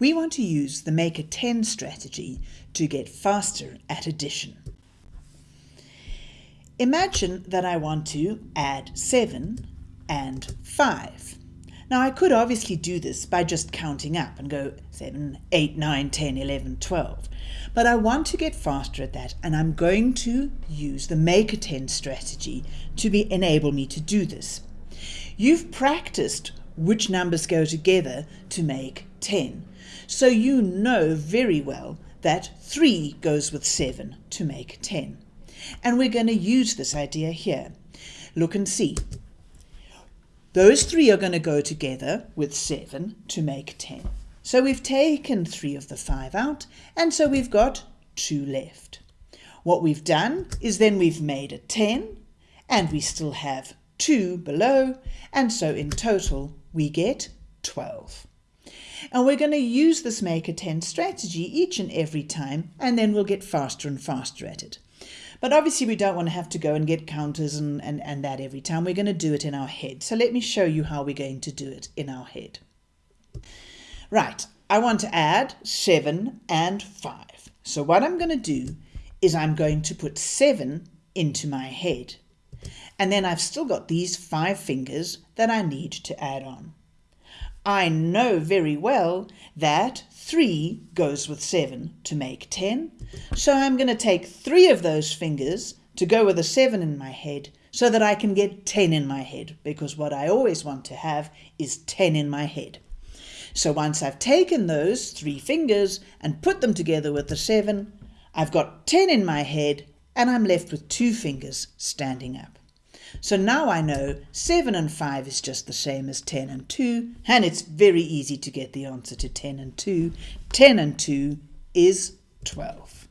We want to use the make a 10 strategy to get faster at addition. Imagine that I want to add 7 and 5. Now I could obviously do this by just counting up and go 7, 8, 9, 10, 11, 12. But I want to get faster at that and I'm going to use the make a 10 strategy to be, enable me to do this. You've practiced which numbers go together to make 10. So you know very well that 3 goes with 7 to make 10. And we're going to use this idea here. Look and see. Those three are going to go together with 7 to make 10. So we've taken 3 of the 5 out, and so we've got 2 left. What we've done is then we've made a 10, and we still have 2 below, and so in total we get 12. And we're going to use this make a 10 strategy each and every time, and then we'll get faster and faster at it. But obviously we don't want to have to go and get counters and, and, and that every time. We're going to do it in our head. So let me show you how we're going to do it in our head. Right, I want to add 7 and 5. So what I'm going to do is I'm going to put 7 into my head. And then I've still got these 5 fingers that I need to add on. I know very well that 3 goes with 7 to make 10, so I'm going to take 3 of those fingers to go with a 7 in my head so that I can get 10 in my head, because what I always want to have is 10 in my head. So once I've taken those 3 fingers and put them together with the 7, I've got 10 in my head and I'm left with 2 fingers standing up. So now I know 7 and 5 is just the same as 10 and 2, and it's very easy to get the answer to 10 and 2. 10 and 2 is 12.